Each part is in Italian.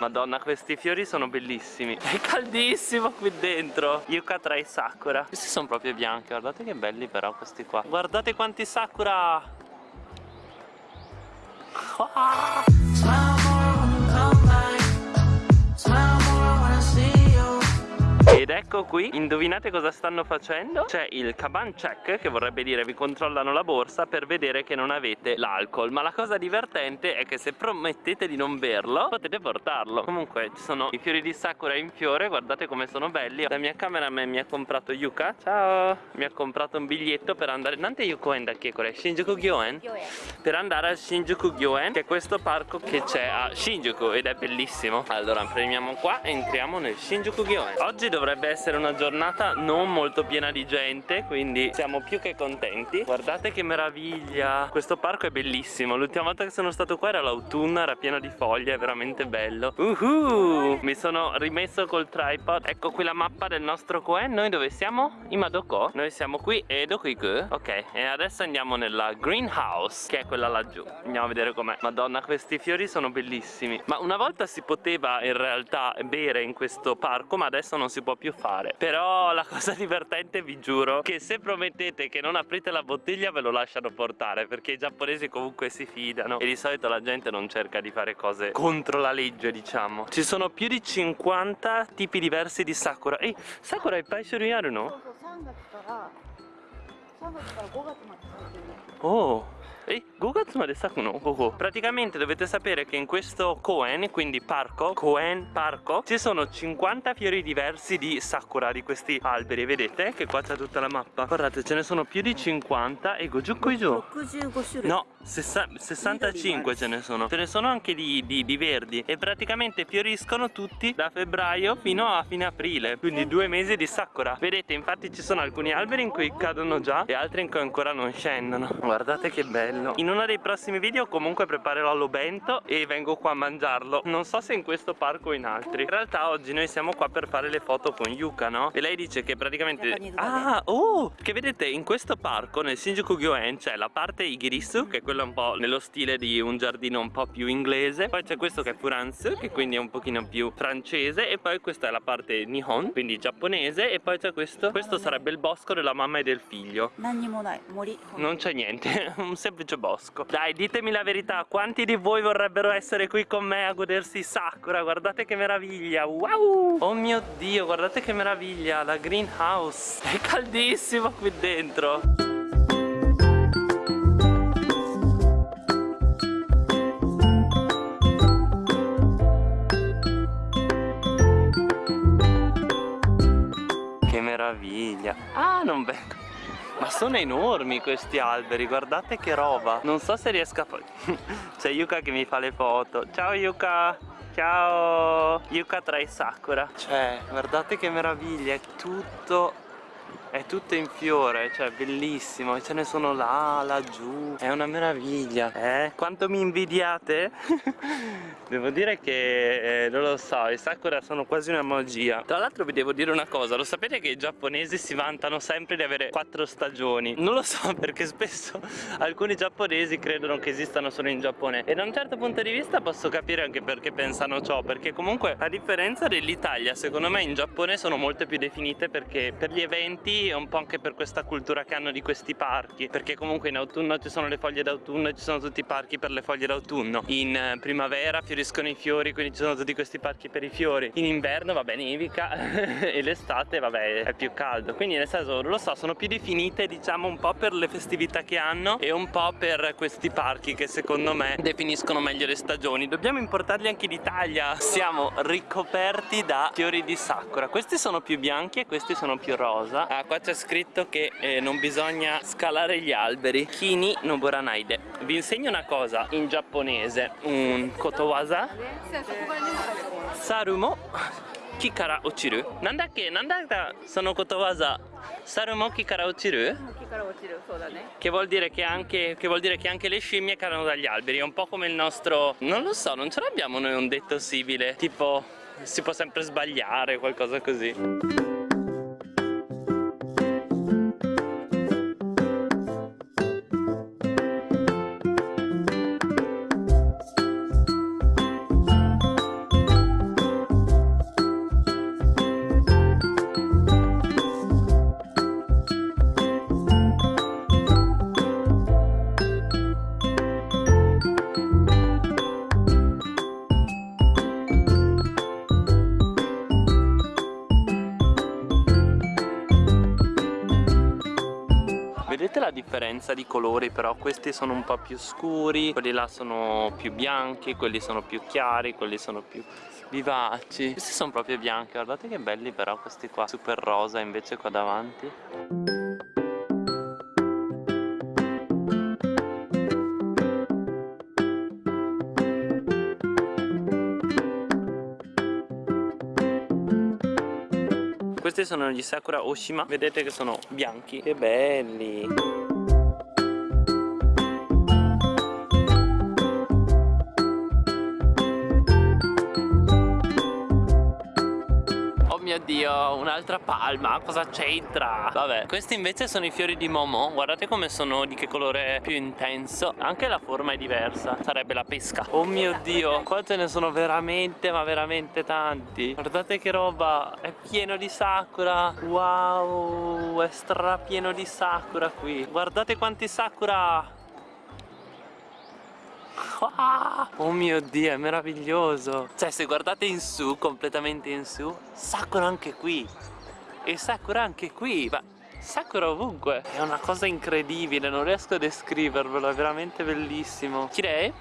Madonna questi fiori sono bellissimi. È caldissimo qui dentro. Yuka tra i sakura. Questi sono proprio bianchi Guardate che belli però questi qua. Guardate quanti sakura ah! Ed ecco qui, indovinate cosa stanno facendo? C'è il Kaban check che vorrebbe dire vi controllano la borsa per vedere che non avete l'alcol. Ma la cosa divertente è che se promettete di non berlo potete portarlo. Comunque ci sono i fiori di sakura in fiore, guardate come sono belli. La mia cameraman mi ha comprato Yuka, ciao! Mi ha comprato un biglietto per andare, Nante Yukoen da Kekore, Shinjuku Gyoen Per andare al Shinjuku Gyoen che è questo parco che c'è a Shinjuku ed è bellissimo. Allora premiamo qua e entriamo nel Shinjuku Gyoen Oggi dovrebbe dovrebbe essere una giornata non molto piena di gente quindi siamo più che contenti. Guardate che meraviglia. Questo parco è bellissimo. L'ultima volta che sono stato qua era l'autunno era pieno di foglie è veramente bello. Uhu mi sono rimesso col tripod. Ecco qui la mappa del nostro Koen. Noi dove siamo? in Madoko. Noi siamo qui Edo Kuiku ok e adesso andiamo nella greenhouse che è quella laggiù. Andiamo a vedere com'è. Madonna questi fiori sono bellissimi. Ma una volta si poteva in realtà bere in questo parco ma adesso non si può più più fare. Però la cosa divertente vi giuro Che se promettete che non aprite la bottiglia ve lo lasciano portare Perché i giapponesi comunque si fidano. E di solito la gente non cerca di fare cose contro la legge diciamo. Ci sono più di 50 tipi diversi di sakura. Ehi, sakura i pai shurui aru no? Oh Ehi, Google ma desta no, Google. Praticamente dovete sapere che in questo Koen, quindi parco, Koen parco, ci sono 50 fiori diversi di sakura, di questi alberi. Vedete che qua c'è tutta la mappa. Guardate, ce ne sono più di 50 e giù, giù, giù. No, 65 ce ne sono. Ce ne sono anche di, di, di verdi e praticamente fioriscono tutti da febbraio fino a fine aprile, quindi due mesi di sakura. Vedete, infatti ci sono alcuni alberi in cui cadono già e altri in cui ancora non scendono. Guardate che bello bello. In uno dei prossimi video comunque preparerò l'obento e vengo qua a mangiarlo. Non so se in questo parco o in altri. In realtà oggi noi siamo qua per fare le foto con Yuka, no? E lei dice che praticamente... Ah, oh! Che vedete in questo parco, nel Shinjuku Gyoen C'è la parte Igirisu, che è quella un po' nello stile di un giardino un po' più inglese. Poi c'è questo che è Furansu, che quindi è un pochino più francese. E poi questa è la parte Nihon, quindi giapponese. E poi c'è questo, questo sarebbe il bosco della mamma e del figlio. Non c'è niente, un semplice semplice bosco. Dai ditemi la verità Quanti di voi vorrebbero essere qui con me a godersi Sakura? Guardate che meraviglia Wow! Oh mio dio guardate che meraviglia La greenhouse. È caldissimo qui dentro. Meraviglia. Ah non vengo ma sono enormi questi alberi, guardate che roba. Non so se riesco a... C'è Yuka che mi fa le foto. Ciao Yuka. Ciao. Yuka tra i sakura. Cioè, guardate che meraviglia È tutto è tutto in fiore, cioè bellissimo, ce ne sono là, laggiù, è una meraviglia, eh? Quanto mi invidiate? devo dire che, eh, non lo so, i sakura sono quasi una magia Tra l'altro vi devo dire una cosa, lo sapete che i giapponesi si vantano sempre di avere quattro stagioni? Non lo so perché spesso alcuni giapponesi credono che esistano solo in Giappone E da un certo punto di vista posso capire anche perché pensano ciò Perché comunque a differenza dell'Italia, secondo me in Giappone sono molto più definite perché per gli eventi e un po' anche per questa cultura che hanno di questi parchi perché comunque in autunno ci sono le foglie d'autunno e ci sono tutti i parchi per le foglie d'autunno. In eh, primavera fioriscono i fiori quindi ci sono tutti questi parchi per i fiori. In inverno vabbè nevica e l'estate vabbè è più caldo. Quindi nel senso lo so sono più definite diciamo un po' per le festività che hanno e un po' per questi parchi che secondo me definiscono meglio le stagioni. Dobbiamo importarli anche in Italia. Siamo ricoperti da fiori di sakura. Questi sono più bianchi e questi sono più rosa. Ah, qua c'è scritto che eh, non bisogna scalare gli alberi. Kini no boranaide Vi insegno una cosa in giapponese. Un kotowaza. Sarumo Kikara ochiru. Nandake? Nandaka sono kotowaza. Sarumo kikara ochiru? Che vuol, dire che, anche, che vuol dire che anche le scimmie cadono dagli alberi. È un po' come il nostro... Non lo so, non ce l'abbiamo noi un detto simile Tipo si può sempre sbagliare, qualcosa così Notate la differenza di colori però? Questi sono un po' più scuri Quelli là sono più bianchi Quelli sono più chiari Quelli sono più vivaci. Questi sono proprio bianchi Guardate che belli però questi qua Super rosa invece qua davanti Questi sono gli Sakura Oshima. Vedete che sono bianchi. Che belli un'altra palma, cosa c'entra? Vabbè, questi invece sono i fiori di Momo. Guardate come sono, di che colore più intenso. Anche la forma è diversa, sarebbe la pesca. Oh mio Dio, qua ce ne sono veramente, ma veramente tanti. Guardate che roba, è pieno di sakura. Wow, è strapieno di sakura qui. Guardate quanti sakura Oh mio dio è meraviglioso. Cioè se guardate in su completamente in su Sakura anche qui. E Sakura anche qui Ma Sakura ovunque. È una cosa incredibile Non riesco a descrivervelo È veramente bellissimo. Kirei?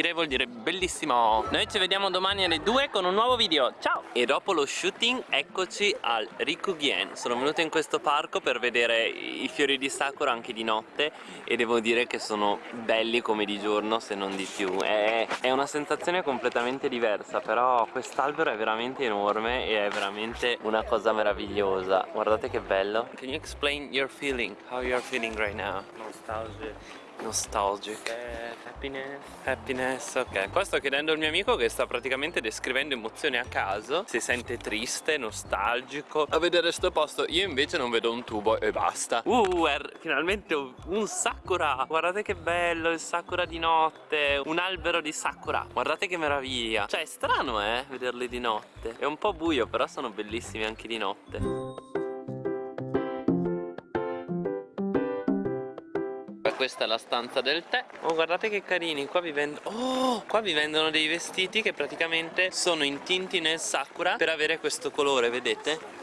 Kirei vuol dire bellissimo. Noi ci vediamo domani alle 2 con un nuovo video. Ciao! E dopo lo shooting eccoci al Rikugien. Sono venuto in questo parco per vedere i fiori di Sakura anche di notte E devo dire che sono belli come di giorno se non di più. È, è una sensazione completamente diversa Però quest'albero è veramente enorme e è veramente una cosa meravigliosa. Guardate che bello. Can you explain your feeling? How you are feeling right now? Nostalgic Nostalgic. Eh, Happiness. Happiness, ok. Qua sto chiedendo al mio amico che sta praticamente descrivendo emozioni a caso Si sente triste, nostalgico. A vedere sto posto Io invece non vedo un tubo e basta. Uh, finalmente un sakura. Guardate che bello il sakura di notte. Un albero di sakura. Guardate che meraviglia. Cioè è strano eh, vederli di notte. È un po' buio però sono bellissimi anche di notte questa è la stanza del tè. Oh guardate che carini Qua vi vendono Oh qua vi vendono dei vestiti che praticamente sono intinti nel sakura Per avere questo colore vedete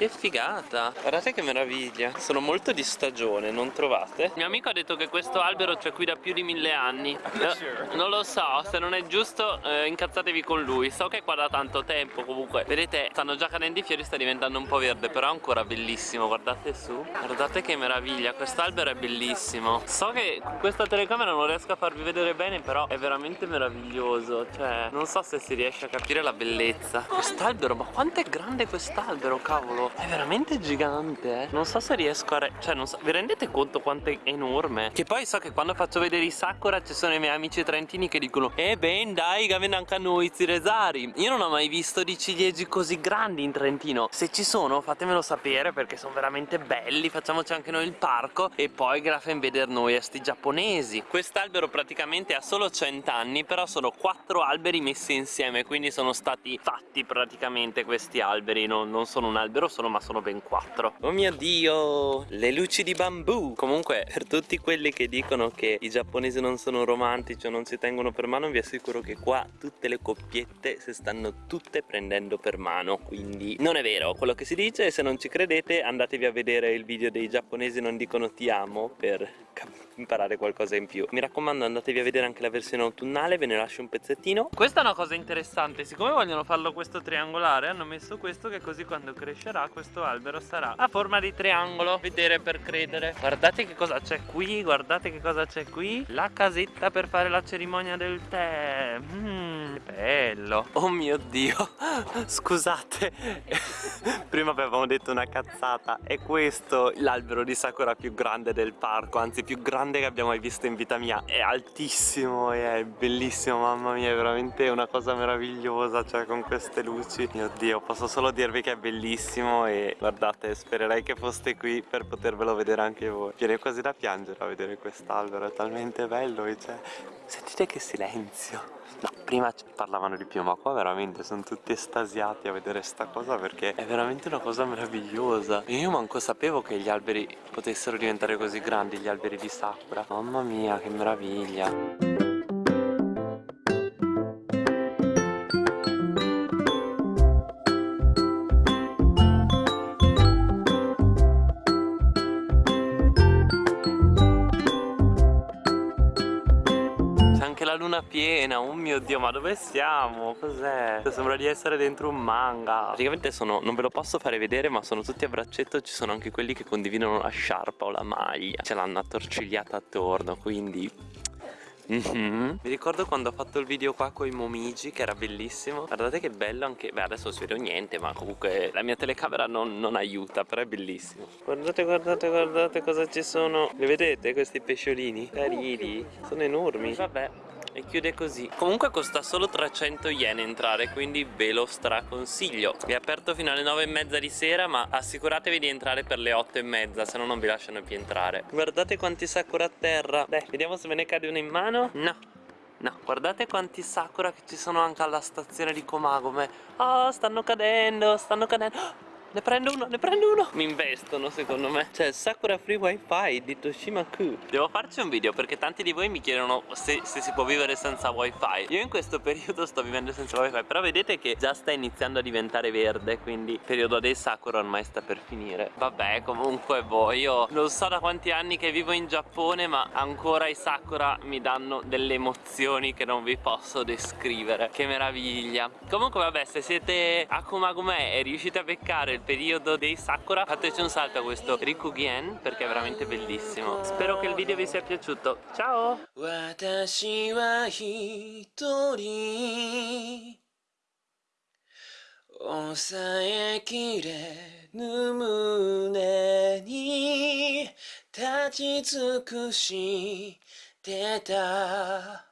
che figata. Guardate che meraviglia. Sono molto di stagione, non trovate? Il mio amico ha detto che questo albero c'è qui da più di mille anni. No, Non lo so, se non è giusto eh, incazzatevi con lui. So che è qua da tanto tempo comunque Vedete, stanno già cadendo i fiori, sta diventando un po' verde Però è ancora bellissimo, guardate su. Guardate che meraviglia, quest'albero è bellissimo. So che con questa telecamera non riesco a farvi vedere bene Però è veramente meraviglioso Cioè, non so se si riesce a capire la bellezza. Quest'albero, ma quanto è grande quest'albero, cavolo è veramente gigante eh. Non so se riesco a... Cioè non so Vi rendete conto quanto è enorme? Che poi so che quando faccio vedere i Sakura Ci sono i miei amici trentini che dicono Eh ben dai vengono anche a noi Ziresari Io non ho mai visto di ciliegi così grandi in Trentino Se ci sono fatemelo sapere Perché sono veramente belli Facciamoci anche noi il parco E poi grafen vedere noi a sti giapponesi Quest'albero praticamente ha solo 100 anni Però sono quattro alberi messi insieme Quindi sono stati fatti praticamente questi alberi Non, non sono un albero solo ma sono ben quattro. Oh mio dio Le luci di bambù. Comunque per tutti quelli che dicono che i giapponesi non sono romantici o non si tengono per mano Vi assicuro che qua tutte le coppiette si stanno tutte prendendo per mano. Quindi non è vero. Quello che si dice se non ci credete andatevi a vedere il video dei giapponesi non dicono ti amo Per imparare qualcosa in più. Mi raccomando andatevi a vedere anche la versione autunnale Ve ne lascio un pezzettino. Questa è una cosa interessante Siccome vogliono farlo questo triangolare Hanno messo questo che così quando crescerà questo albero sarà a forma di triangolo. Vedere per credere. Guardate che cosa c'è qui guardate che cosa c'è qui. La casetta per fare la cerimonia del tè. Mm, che bello. Oh mio dio scusate prima avevamo detto una cazzata è questo l'albero di sakura più grande del parco anzi più grande che abbiamo mai visto in vita mia. È altissimo e è bellissimo mamma mia è veramente una cosa meravigliosa cioè con queste luci. Mio dio posso solo dirvi che è bellissimo e guardate spererei che foste qui per potervelo vedere anche voi. Viene quasi da piangere a vedere quest'albero è talmente bello e cioè sentite che silenzio. No, prima parlavano di più, ma qua veramente sono tutti estasiati a vedere sta cosa perché è veramente una cosa meravigliosa. Io manco sapevo che gli alberi potessero diventare così grandi, gli alberi di Sakura. Mamma mia, che meraviglia. Scena, oh mio dio, ma dove siamo? Cos'è? Sembra di essere dentro un manga Praticamente sono, non ve lo posso fare vedere ma sono tutti a braccetto Ci sono anche quelli che condividono la sciarpa o la maglia Ce l'hanno attorcigliata attorno, quindi Mm -hmm. Mi ricordo quando ho fatto il video qua con i Momiji che era bellissimo Guardate che bello anche Beh adesso non si vede niente ma comunque la mia telecamera non, non, aiuta Però è bellissimo Guardate guardate guardate cosa ci sono Le vedete questi pesciolini? Carini Sono enormi Vabbè e chiude così. Comunque costa solo 300 yen entrare quindi ve lo straconsiglio. È aperto fino alle 9 e mezza di sera ma assicuratevi di entrare per le 8 e mezza se no non vi lasciano più entrare. Guardate quanti sakura a terra. Beh, vediamo se me ne cade uno in mano. No. No, guardate quanti sakura che ci sono anche alla stazione di Komagome. Oh, stanno cadendo, stanno cadendo ne prendo uno, ne prendo uno. Mi investono secondo me. Cioè Sakura Free Wi-Fi di Toshimaku. Devo farci un video perché tanti di voi mi chiedono se, se, si può vivere senza wifi. Io in questo periodo sto vivendo senza wifi Però vedete che già sta iniziando a diventare verde Quindi il periodo dei Sakura ormai sta per finire. Vabbè comunque boh io non so da quanti anni che vivo in Giappone Ma ancora i Sakura mi danno delle emozioni che non vi posso descrivere. Che meraviglia. Comunque vabbè se siete a e riuscite a beccare il periodo dei Sakura fateci un salto a questo Rikugien perché è veramente bellissimo spero che il video vi sia piaciuto ciao 私は一人抑えきれぬ胸に立ち尽くしてた